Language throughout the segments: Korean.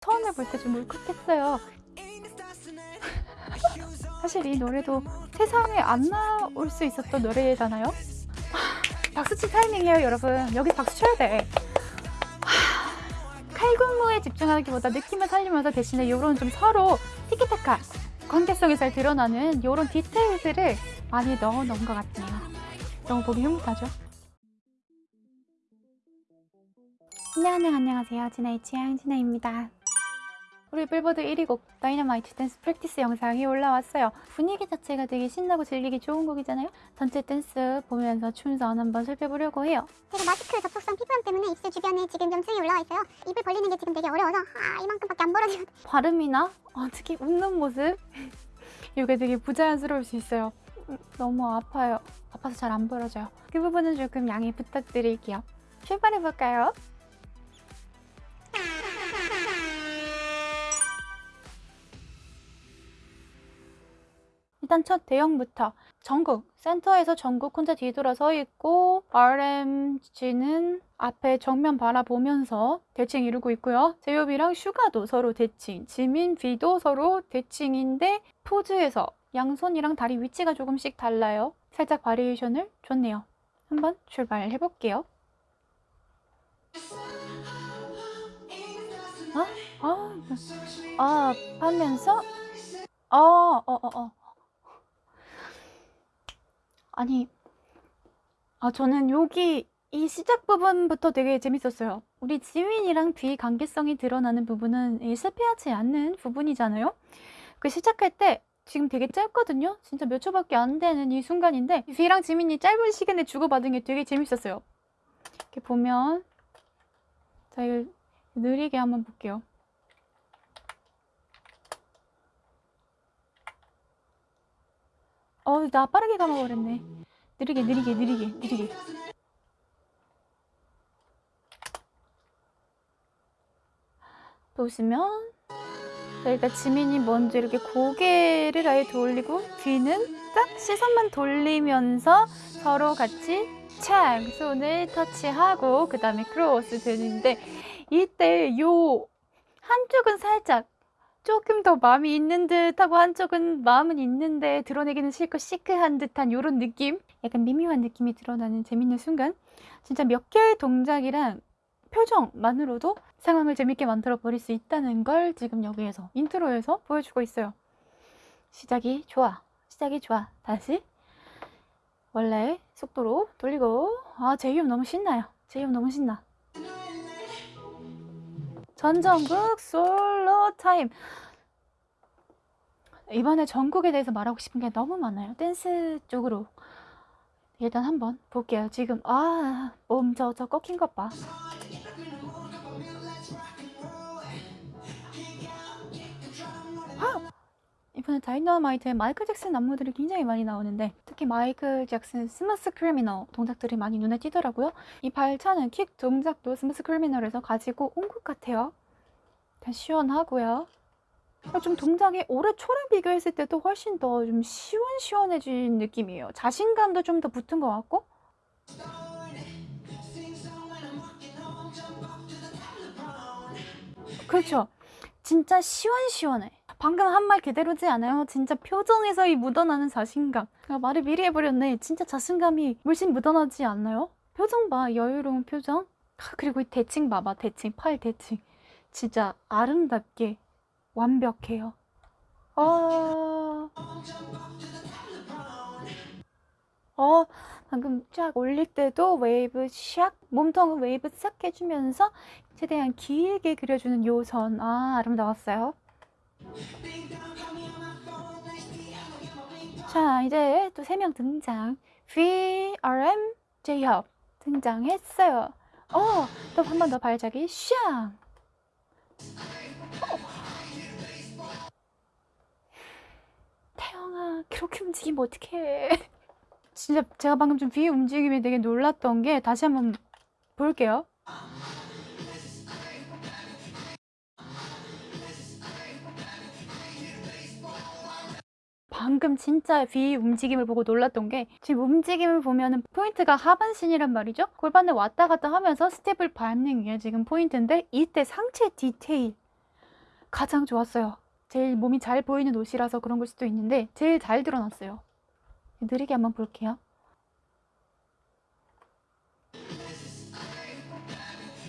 처음에 볼 때 좀 울컥했어요. 사실 이 노래도 세상에 안 나올 수 있었던 노래잖아요. 하, 박수칠 타이밍이에요, 여러분. 여기 박수 쳐야 돼. 하, 칼군무에 집중하기보다 느낌을 살리면서 대신에 이런 좀 서로 티키타카 관계성이 잘 드러나는 이런 디테일들을 많이 넣어 놓은 것 같네요. 너무 보기 흐뭇하죠? 안녕하세요, 안녕하세요. 진아의 취향 진아입니다. 우리 빌보드 1위 곡 다이너마이트 dance practice 영상이 올라왔어요. 분위기 자체가 되게 신나고 즐기기 좋은 곡이잖아요. 전체 댄스 보면서 춤선 한번 살펴보려고 해요. 제가 마스크 접촉성 피부염 때문에 입술 주변에 지금 염증이 올라와 있어요. 입을 벌리는 게 지금 되게 어려워서 아 이만큼밖에 안 벌어지고 발음이나 어, 특히 웃는 모습 이게 되게 부자연스러울 수 있어요. 음, 너무 아파요. 아파서 잘 안 벌어져요. 그 부분은 조금 양해 부탁드릴게요. 출발해볼까요? 일단 첫 대형부터 전국 센터에서 전국 혼자 뒤돌아 서 있고 RMG는 앞에 정면 바라보면서 대칭 이루고 있고요. 제이홉이랑 슈가도 서로 대칭, 지민, 비도 서로 대칭인데 포즈에서 양손이랑 다리 위치가 조금씩 달라요. 살짝 바리에이션을 줬네요. 한번 출발해 볼게요. 아, 아, 아, 하면서 어, 어, 어, 어. 아니, 아, 저는 여기 이 시작 부분부터 되게 재밌었어요. 우리 지민이랑 비 관계성이 드러나는 부분은 이 실패하지 않는 부분이잖아요. 그 시작할 때 지금 되게 짧거든요. 진짜 몇 초밖에 안 되는 이 순간인데 비랑 지민이 짧은 시간에 주고받은 게 되게 재밌었어요. 이렇게 보면 자, 이거 느리게 한번 볼게요. 어, 나 빠르게 감아버렸네. 느리게, 느리게, 느리게, 느리게. 보시면 자, 일단 지민이 먼저 이렇게 고개를 아예 돌리고 뒤는 딱 시선만 돌리면서 서로 같이 착 손을 터치하고 그 다음에 크로스 되는데 이때 요 한쪽은 살짝 조금 더 마음이 있는 듯하고 한쪽은 마음은 있는데 드러내기는 싫고 시크한 듯한 이런 느낌? 약간 미묘한 느낌이 드러나는 재밌는 순간? 진짜 몇 개의 동작이랑 표정만으로도 상황을 재밌게 만들어 버릴 수 있다는 걸 지금 여기에서 intro에서 보여주고 있어요. 시작이 좋아. 시작이 좋아. 다시. 원래 속도로 돌리고. 아 제이홉 너무 신나요. 제이홉 너무 신나 전정국 솔로 타임. 이번에 정국에 대해서 말하고 싶은 게 너무 많아요. 댄스 쪽으로. 일단 한번 볼게요. 지금 아 몸 저 저 꺾인 것봐. 이번에 다이너마이트에 마이클 잭슨 안무들이 굉장히 많이 나오는데 특히 마이클 잭슨 Smooth Criminal 동작들이 많이 눈에 띄더라고요. 이 발차는 킥 동작도 Smooth Criminal에서 가지고 온 것 같아요. 시원하고요. 좀 동작이 올해 초랑 비교했을 때도 훨씬 더 좀 시원시원해진 느낌이에요. 자신감도 좀 더 붙은 것 같고 그렇죠. 진짜 시원시원해. 방금 한 말 그대로지 않아요? 진짜 표정에서 이 묻어나는 자신감. 아, 말을 미리 해버렸네. 진짜 자신감이 물씬 묻어나지 않나요? 표정 봐. 여유로운 표정. 아, 그리고 이 대칭 봐봐. 대칭. 팔 대칭. 진짜 아름답게 완벽해요. 어... 어, 방금 쫙 올릴 때도 웨이브 샥, 몸통을 웨이브 싹 해주면서 최대한 길게 그려주는 요선. 아, 아름다웠어요. 자, 이제 또 세 명 등장. VRM 제이홉 등장했어요. 어, 또 한 번 더 발작이 샹. 태영아, 그렇게 움직이면 어떡해. 진짜 제가 방금 좀 V 움직임이 되게 놀랐던 게 다시 한번 볼게요. 방금 진짜 V 움직임을 보고 놀랐던 게 지금 움직임을 보면 은 포인트가 하반신이란 말이죠. 골반을 왔다 갔다 하면서 스텝을 밟는 게 지금 포인트인데 이때 상체 디테일 가장 좋았어요. 제일 몸이 잘 보이는 옷이라서 그런 걸 수도 있는데 제일 잘 드러났어요. 느리게 한번 볼게요.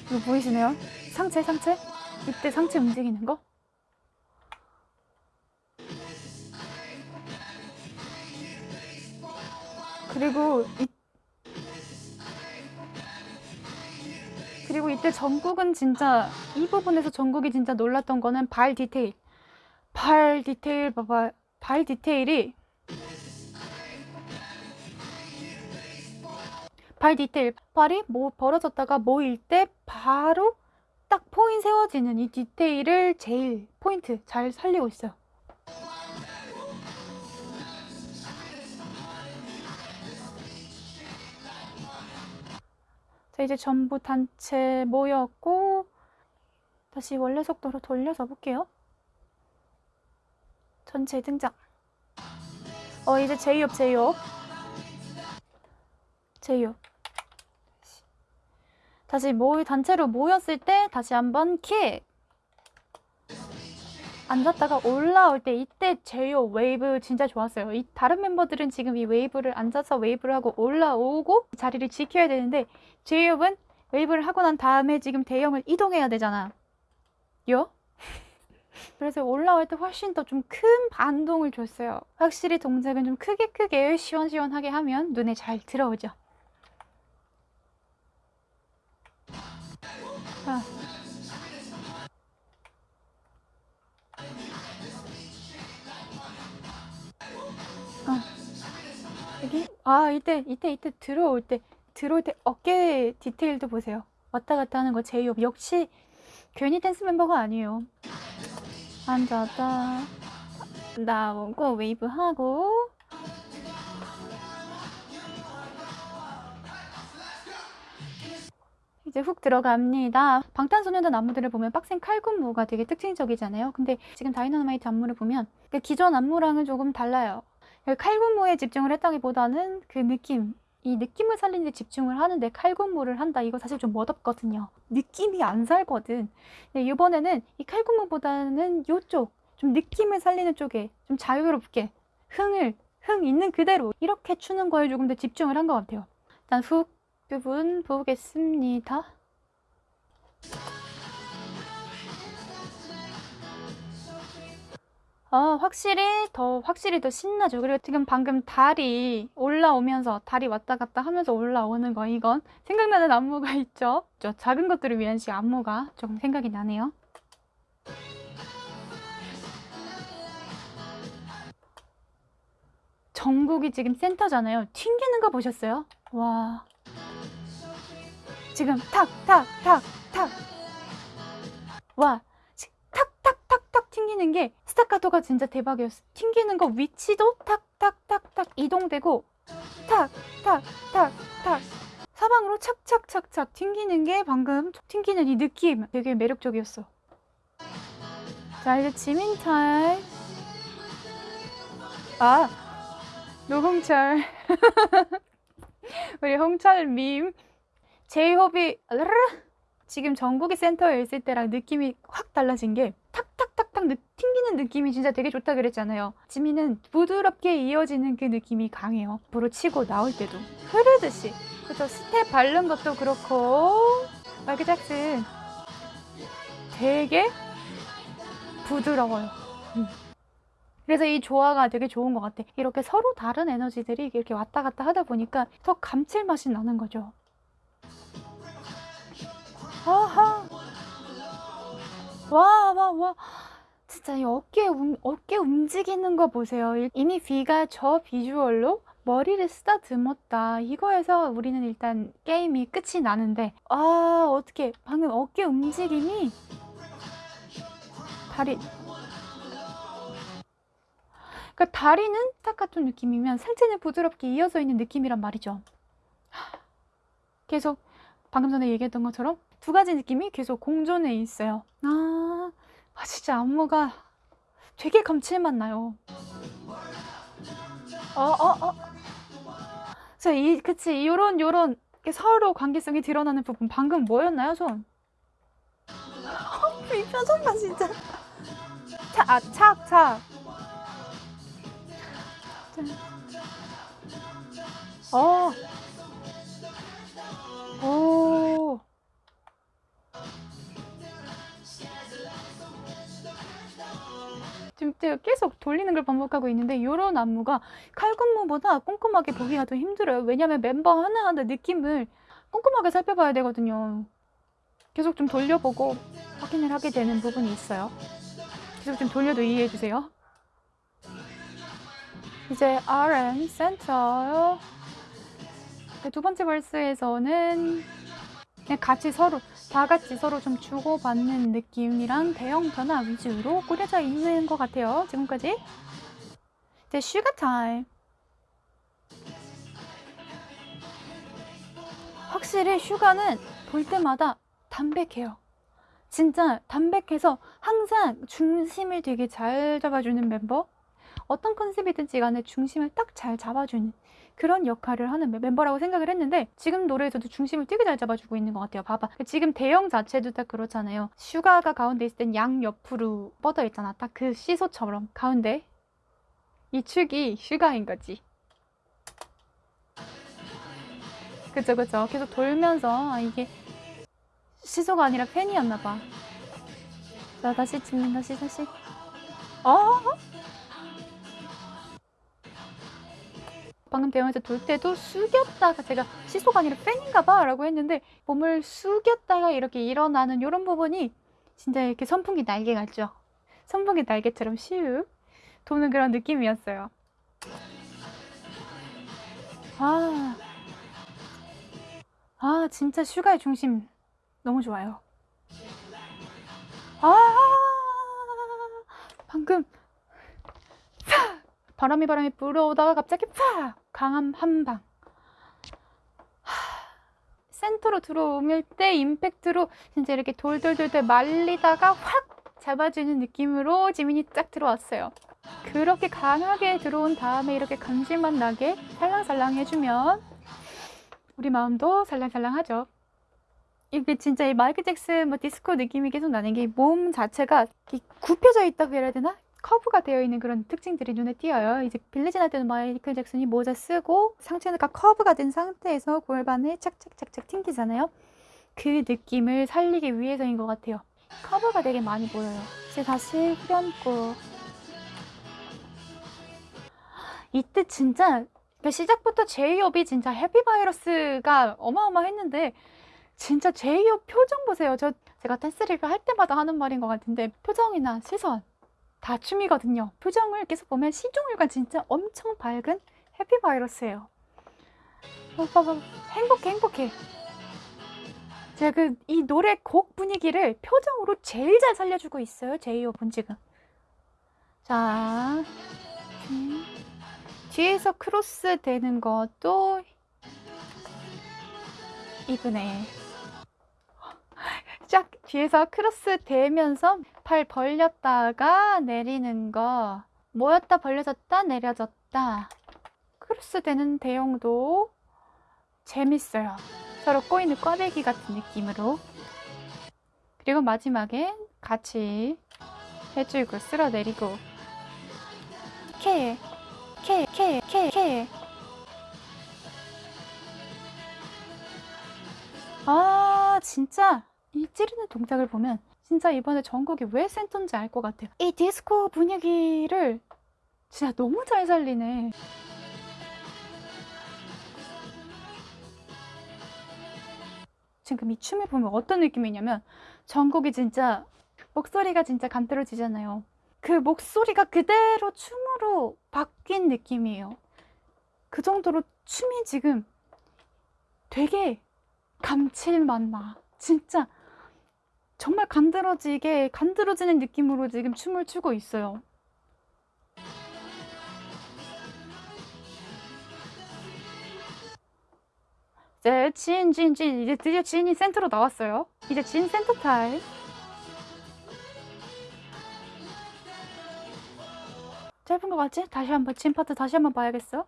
이거 보이시나요? 상체 상체? 이때 상체 움직이는 거? 그리고 이 그리고 이때 전국은 진짜 이 부분에서 전국이 진짜 놀랐던 거는 발 디테일. 발 디테일 봐봐. 발 디테일이 발 디테일. 발이 뭐 벌어졌다가 모일 때 바로 딱 포인 세워지는 이 디테일을 제일 포인트 잘 살리고 있어요. 이제 전부 단체 모였고 다시 원래 속도로 돌려서 볼게요. 전체 등장. 어, 이제 제이홉, 제이홉. 제이홉. 다시 모 단체로 모였을 때 다시 한번 킥. 앉았다가 올라올 때 이때 제이홉 웨이브 진짜 좋았어요. 이 다른 멤버들은 지금 이 웨이브를 앉아서 웨이브를 하고 올라오고 자리를 지켜야 되는데 제이홉은 웨이브를 하고 난 다음에 지금 대형을 이동해야 되잖아. 요? 그래서 올라올 때 훨씬 더 좀 큰 반동을 줬어요. 확실히 동작은 좀 크게 크게 시원시원하게 하면 눈에 잘 들어오죠. 아. 아 이때 이때 이때 들어올 때 들어올 때 어깨 디테일도 보세요. 왔다 갔다 하는 거 제이홉 역시 괜히 댄스 멤버가 아니에요. 앉았다 나오고 웨이브 하고 이제 훅 들어갑니다. 방탄소년단 안무들을 보면 빡센 칼군무가 되게 특징적이잖아요. 근데 지금 다이너마이트 안무를 보면 그 기존 안무랑은 조금 달라요. 칼군무에 집중을 했다기보다는 그 느낌, 이 느낌을 살리는 데 집중을 하는데 칼군무를 한다. 이거 사실 좀 멋없거든요. 느낌이 안 살거든. 근데 이번에는 이 칼군무보다는 이쪽, 좀 느낌을 살리는 쪽에 좀 자유롭게 흥을, 흥 있는 그대로 이렇게 추는 거에 조금 더 집중을 한 것 같아요. 일단 훅 부분 보겠습니다. 어, 확실히 더 확실히 더 신나죠. 그리고 지금 방금 달이 올라오면서 달이 왔다 갔다 하면서 올라오는 거 이건 생각나는 안무가 있죠. 저 작은 것들을 위한 시 안무가 조금 생각이 나네요. 정국이 지금 센터잖아요. 튕기는 거 보셨어요? 와. 지금 탁, 탁, 탁, 탁. 와. 튕기는 게 스타카토가 진짜 대박이었어. 튕기는 거 위치도 탁탁탁탁 이동되고 탁탁탁탁 사방으로 착착착착 튕기는 게 방금 튕기는 이 느낌 되게 매력적이었어. 자 이제 지민철 아 노홍철 우리 홍철 밈 제이홉이 지금 정국이 센터에 있을 때랑 느낌이 확 달라진 게 느, 튕기는 느낌이 진짜 되게 좋다 그랬잖아요. 지민은 부드럽게 이어지는 그 느낌이 강해요. 앞으로 치고 나올 때도 흐르듯이. 그래서 스텝 밟는 것도 그렇고 마이클 잭슨 되게 부드러워요. 음. 그래서 이 조화가 되게 좋은 것 같아. 이렇게 서로 다른 에너지들이 이렇게 왔다 갔다 하다 보니까 더 감칠맛이 나는 거죠. 아하. 와, 와, 와. 진짜 이 어깨, 움, 어깨 움직이는 거 보세요. 이미 비가 저 비주얼로 머리를 쓰다듬었다. 이거에서 우리는 일단 게임이 끝이 나는데, 아, 어떻게, 방금 어깨 움직임이 다리. 그러니까 다리는 딱 같은 느낌이면 상체는 부드럽게 이어져 있는 느낌이란 말이죠. 계속 방금 전에 얘기했던 것처럼 두 가지 느낌이 계속 공존해 있어요. 아, 아 진짜 안무가 되게 감칠맛 나요. 어, 어, 어. 자, 이, 그치. 요런, 요런, 서로 관계성이 드러나는 부분. 방금 뭐였나요, 손? 이 표정 봐, 진짜. 아, 착, 착. 어. 오. 계속 돌리는 걸 반복하고 있는데 이런 안무가 칼군무보다 꼼꼼하게 보기가 더 힘들어요. 왜냐면 멤버 하나하나 느낌을 꼼꼼하게 살펴봐야 되거든요. 계속 좀 돌려보고 확인을 하게 되는 부분이 있어요. 계속 좀 돌려도 이해해 주세요. 이제 RM 센터 네, 두 번째 verse에서는 그냥 같이 서로 다 같이 서로 좀 주고받는 느낌이랑 대형 변화 위주로 꾸려져 있는 것 같아요. 지금까지 이제 슈가 타임 확실히 슈가는 볼 때마다 담백해요. 진짜 담백해서 항상 중심을 되게 잘 잡아주는 멤버 어떤 컨셉이든지 간에 중심을 딱 잘 잡아주는 그런 역할을 하는 멤버라고 생각을 했는데 지금 노래에서도 중심을 되게 잘 잡아주고 있는 것 같아요. 봐봐. 지금 대형 자체도 딱 그렇잖아요. 슈가가 가운데 있을 땐 양 옆으로 뻗어 있잖아. 딱 그 시소처럼 가운데 이 축이 슈가인 거지. 그쵸 그쵸. 계속 돌면서 아, 이게 시소가 아니라 팬이었나 봐. 자 다시 찍는 다시 다시. 어? 방금 대원에서 돌 때도 숙였다가 제가 시소가 아니라 팬인가 봐 라고 했는데 몸을 숙였다가 이렇게 일어나는 이런 부분이 진짜 이렇게 선풍기 날개 같죠? 선풍기 날개처럼 슉 도는 그런 느낌이었어요. 아, 아 진짜 슈가의 중심 너무 좋아요. 아, 방금 팍! 바람이 바람이 불어오다가 갑자기 팍! 강한 한방. 센터로 들어오면 때 임팩트로 진짜 이렇게 돌돌돌돌 말리다가 확 잡아주는 느낌으로 지민이 쫙 들어왔어요. 그렇게 강하게 들어온 다음에 이렇게 감질맛 나게 살랑살랑 해주면 우리 마음도 살랑살랑하죠. 이게 진짜 이 마이클 잭슨 뭐 디스코 느낌이 계속 나는 게 몸 자체가 굽혀져 있다고 해야 되나? 커브가 되어 있는 그런 특징들이 눈에 띄어요. 이제 빌리진 할 때는 마이클 잭슨이 모자 쓰고 상체가 커브가 된 상태에서 골반을 착착착착 튕기잖아요. 그 느낌을 살리기 위해서인 것 같아요. 커브가 되게 많이 보여요. 이제 다시 후렴구. 이때 진짜 그 시작부터 제이홉이 진짜 해피바이러스가 어마어마했는데 진짜 제이홉 표정 보세요. 저 제가 댄스리그 할 때마다 하는 말인 것 같은데 표정이나 시선 다 춤이거든요. 표정을 계속 보면 시종일관 진짜 엄청 밝은 해피바이러스예요. 행복해, 행복해. 제가 그 이 노래 곡 분위기를 표정으로 제일 잘 살려주고 있어요. 제이홉은 지금. 자, 음, 뒤에서 크로스 되는 것도 이분의 쫙 뒤에서 크로스 되면서 팔 벌렸다가 내리는 거. 모였다 벌려졌다 내려졌다. 크로스 되는 대형도 재밌어요. 서로 꼬이는 꽈배기 같은 느낌으로. 그리고 마지막에 같이 해주고 쓸어내리고. 케 케, 케, 케, 케. 아, 진짜 이 찌르는 동작을 보면 진짜 이번에 전곡이 왜 센터인지 알 것 같아요. 이 디스코 분위기를 진짜 너무 잘 살리네. 지금 이 춤을 보면 어떤 느낌이냐면 전곡이 진짜 목소리가 진짜 간드러지잖아요. 그 목소리가 그대로 춤으로 바뀐 느낌이에요. 그 정도로 춤이 지금 되게 감칠맛 나. 진짜 정말 간드러지게 간드러지는 느낌으로 지금 춤을 추고 있어요. 이제 진, 진, 진. 이제 드디어 진이 센터로 나왔어요. 이제 진 센터 타임. 짧은 것 같지? 다시 한번 진 파트 다시 한번 봐야겠어.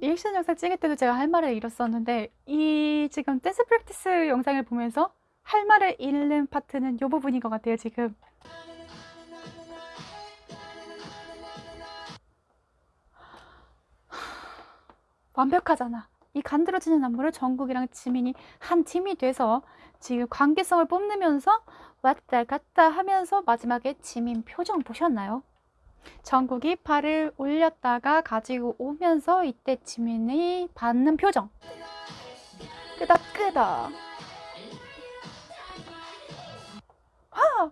리액션 영상 찍을 때도 제가 할 말을 잃었었는데 이 지금 댄스 practice 영상을 보면서 할 말을 잃는 파트는 이 부분인 것 같아요 지금 완벽하잖아 이 간드러지는 안무를 정국이랑 지민이 한 팀이 돼서 지금 관계성을 뽐내면서 왔다 갔다 하면서 마지막에 지민 표정 보셨나요? 정국이 팔을 올렸다가 가지고 오면서 이때 지민이 받는 표정. 끄덕끄덕. 하!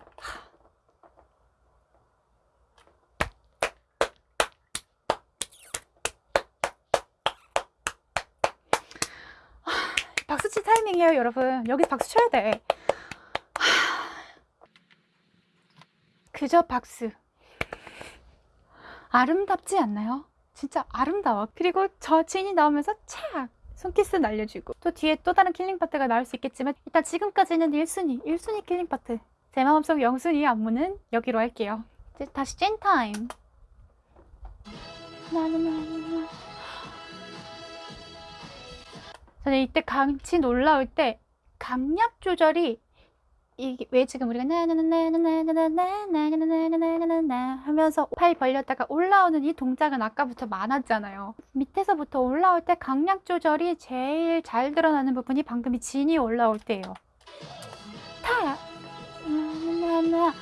박수치 타이밍이에요 여러분. 여기 박수 쳐야 돼. 그저 박수 아름답지 않나요? 진짜 아름다워. 그리고 저 진이 나오면서 착! 손키스 날려주고 또 뒤에 또 다른 killing 파트가 나올 수 있겠지만 일단 지금까지는 1순위, 1순위 killing 파트 제 마음속 0순위 안무는 여기로 할게요. 이제 다시 진 타임. 저는 이때 강진 올라올 때 강약 조절이 이게 왜 지금 우리가 나나나나나나나나나나나나나나 하면서 팔 벌렸다가 올라오는 이 동작은 아까부터 많았잖아요. 밑에서부터 올라올 때 강약 조절이 제일 잘 드러나는 부분이 방금 이 진이 올라올 때예요. 타! 나나나나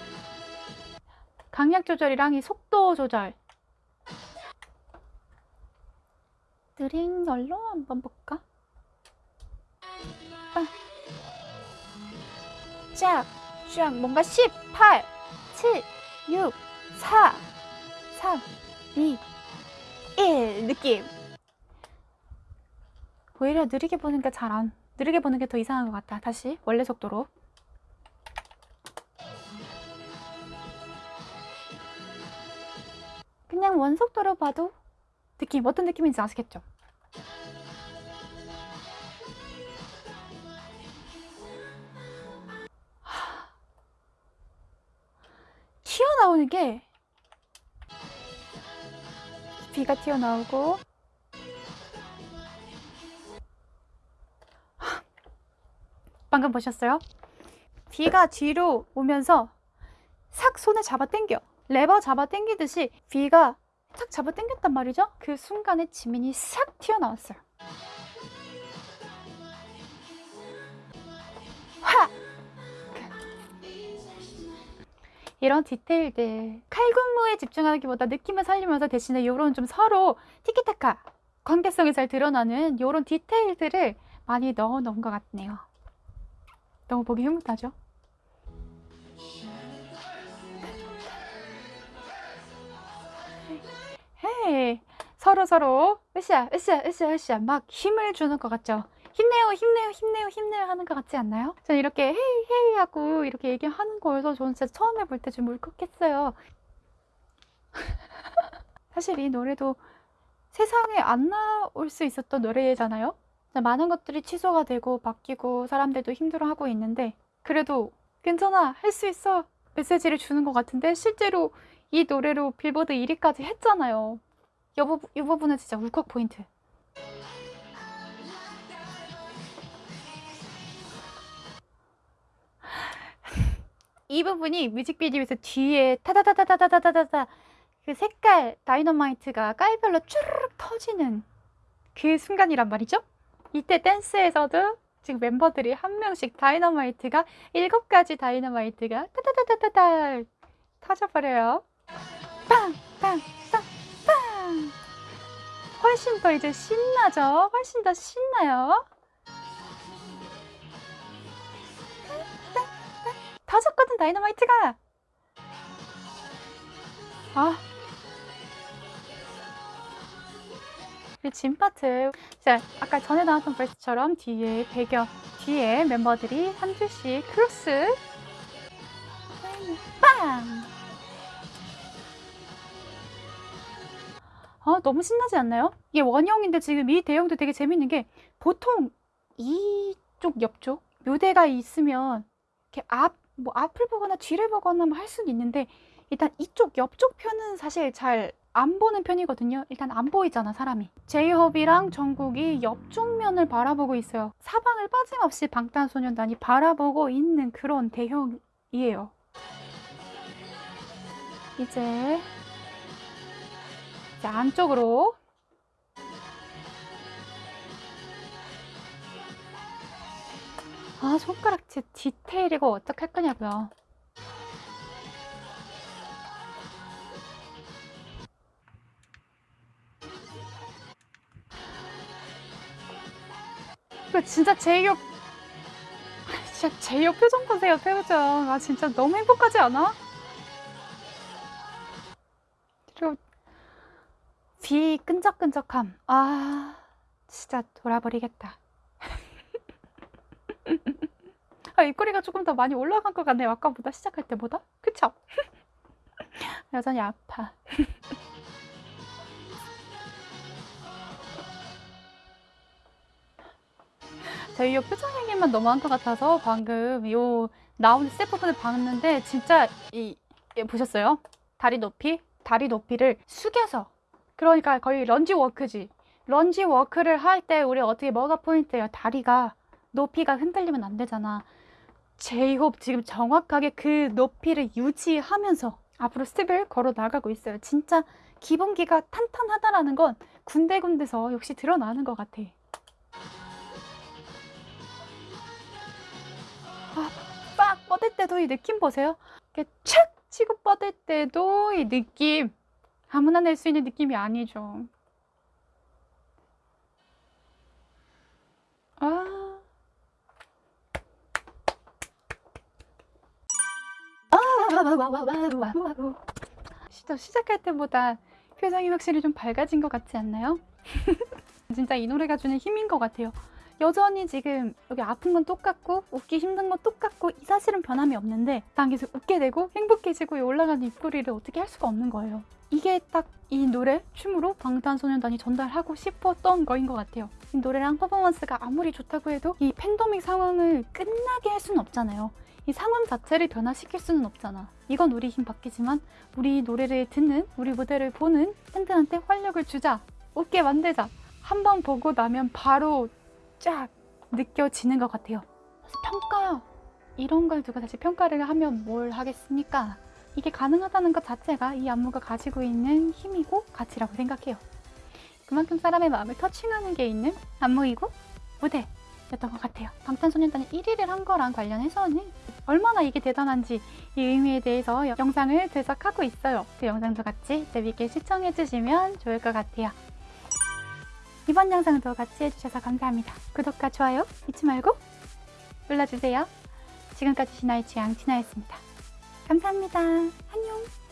강약 조절이랑 이 속도 조절 드링 열로 한번 볼까? 아. 쫙, 쫙, 뭔가 10, 8, 7, 6, 4, 3, 2, 1 느낌. 오히려 느리게 보는 게 잘 안, 느리게 보는 게 더 이상한 것 같다. 다시 원래 속도로. 그냥 원속도로 봐도 느낌, 어떤 느낌인지 아시겠죠? 튀어나오는 게 비가 튀어나오고. 방금 보셨어요? 비가 뒤로 오면서 싹 손에 잡아 당겨. 레버 잡아 당기듯이 비가 탁 잡아 당겼단 말이죠? 그 순간에 지민이 싹 튀어나왔어요 이런 디테일들 칼군무에 집중하기보다 느낌을 살리면서 대신에 이런 좀 서로 티키타카 관계성이 잘 드러나는 이런 디테일들을 많이 넣어 놓은 것 같네요 너무 보기 흐뭇하죠? 헤이 서로 서로 으쌰 으쌰 으쌰 으쌰 막 힘을 주는 것 같죠? 힘내요 힘내요 힘내요 힘내요 하는 것 같지 않나요? 저는 이렇게 헤이 헤이 하고 이렇게 얘기하는 거여서 저는 진짜 처음에 볼 때 좀 울컥했어요. 사실 이 노래도 세상에 안 나올 수 있었던 노래잖아요? 많은 것들이 취소가 되고 바뀌고 사람들도 힘들어하고 있는데 그래도 괜찮아 할 수 있어 메시지를 주는 것 같은데 실제로 이 노래로 빌보드 1위까지 했잖아요. 이, 부분, 이 부분은 진짜 울컥 포인트 이 부분이 뮤직비디오에서 뒤에 타다다다다다다다다 그 색깔 다이너마이트가 깔별로 쭈르륵 터지는 그 순간이란 말이죠. 이때 댄스에서도 지금 멤버들이 한 명씩 다이너마이트가 일곱 가지 다이너마이트가 타다다다다다 터져버려요. 빵! 빵! 빵! 빵! 훨씬 더 이제 신나죠? 훨씬 더 신나요? 터졌거든 다이너마이트가 아 그리고 진 파트 자 아까 전에 나왔던 verse처럼 뒤에 배경 뒤에 멤버들이 한 줄씩 크로스 빵! 아 너무 신나지 않나요? 이게 원형인데 지금 이 대형도 되게 재밌는 게 보통 이쪽 옆쪽 무대가 있으면 이렇게 앞 뭐 앞을 보거나 뒤를 보거나 뭐 할 수는 있는데 일단 이쪽 옆쪽 편은 사실 잘 안 보는 편이거든요. 일단 안 보이잖아, 사람이. 제이홉이랑 정국이 옆쪽 면을 바라보고 있어요. 사방을 빠짐없이 방탄소년단이 바라보고 있는 그런 대형이에요. 이제 이제 안쪽으로 아 손가락질 디테일 이거 어떡할 거냐고요. 이거 진짜 제이홉 진짜 제이홉 표정 보세요 표정 아 진짜 너무 행복하지 않아? 그리고 귀 끈적끈적함 아 진짜 돌아버리겠다 아, 입꼬리가 조금 더 많이 올라간 것 같네요 아까보다 시작할 때보다 그쵸? 여전히 아파 저희 요 표정 얘기만 너무한 것 같아서 방금 요 나오는 스텝 부분을 봤는데 진짜 이, 이 보셨어요? 다리 높이? 다리 높이를 숙여서 그러니까 거의 lunge walk지 lunge walk를 할 때 우리 어떻게 뭐가 포인트예요? 다리가 높이가 흔들리면 안 되잖아 제이홉 지금 정확하게 그 높이를 유지하면서 앞으로 스텝을 걸어 나가고 있어요 진짜 기본기가 탄탄하다라는 건 군데군데서 역시 드러나는 것 같아 빡 뻗을 때도 이 느낌 보세요. 이렇게 착 치고 뻗을 때도 이 느낌 아무나 낼 수 있는 느낌이 아니죠. 아. 시작할 때보다 표정이 확실히 좀 밝아진 것 같지 않나요? 진짜 이 노래가 주는 힘인 것 같아요. 여전히 지금 여기 아픈 건 똑같고 웃기 힘든 건 똑같고 이 사실은 변함이 없는데 난 계속 웃게 되고 행복해지고 이 올라가는 입꼬리를 어떻게 할 수가 없는 거예요. 이게 딱 이 노래 춤으로 방탄소년단이 전달하고 싶었던 거인 것 같아요. 이 노래랑 퍼포먼스가 아무리 좋다고 해도 이 팬데믹 상황을 끝나게 할 수는 없잖아요. 이 상황 자체를 변화시킬 수는 없잖아. 이건 우리 힘 받기지만 우리 노래를 듣는 우리 무대를 보는 팬들한테 활력을 주자. 웃게 만들자. 한 번 보고 나면 바로 쫙 느껴지는 것 같아요. 평가 이런 걸 두고 사실 평가를 하면 뭘 하겠습니까? 이게 가능하다는 것 자체가 이 안무가 가지고 있는 힘이고 가치라고 생각해요. 그만큼 사람의 마음을 터칭하는 게 있는 안무이고 무대 였던 것 같아요. 방탄소년단이 1위를 한 거랑 관련해서는 얼마나 이게 대단한지 이 의미에 대해서 영상을 제작하고 있어요. 그 영상도 같이 재밌게 시청해주시면 좋을 것 같아요. 이번 영상도 같이 해주셔서 감사합니다. 구독과 좋아요 잊지 말고 눌러주세요. 지금까지 신화의 취향 진아였습니다. 감사합니다. 안녕.